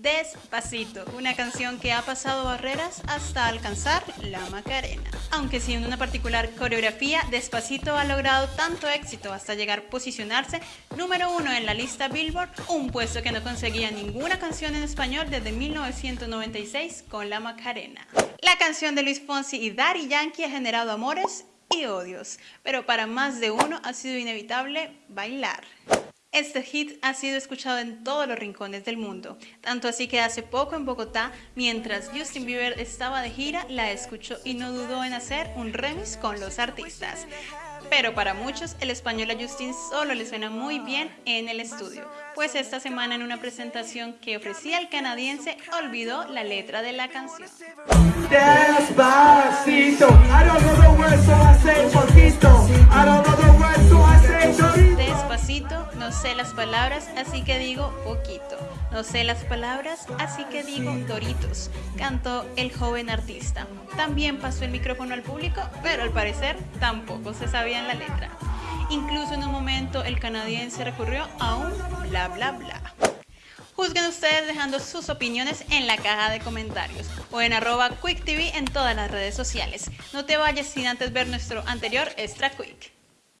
Despacito, una canción que ha pasado barreras hasta alcanzar la Macarena. Aunque sin una particular coreografía, Despacito ha logrado tanto éxito hasta llegar a posicionarse número uno en la lista Billboard, un puesto que no conseguía ninguna canción en español desde 1996 con la Macarena. La canción de Luis Fonsi y Daddy Yankee ha generado amores y odios, pero para más de uno ha sido inevitable bailar. Este hit ha sido escuchado en todos los rincones del mundo, tanto así que hace poco en Bogotá, mientras Justin Bieber estaba de gira, la escuchó y no dudó en hacer un remix con los artistas. Pero para muchos, el español a Justin solo le suena muy bien en el estudio, pues esta semana en una presentación que ofrecía el canadiense olvidó la letra de la canción. Sé las palabras, así que digo poquito. No sé las palabras, así que digo Doritos, cantó el joven artista. También pasó el micrófono al público, pero al parecer tampoco se sabía en la letra. Incluso en un momento el canadiense recurrió a un bla bla bla. Juzguen ustedes dejando sus opiniones en la caja de comentarios o en arroba QuickTV en todas las redes sociales. No te vayas sin antes ver nuestro anterior Extra Quick.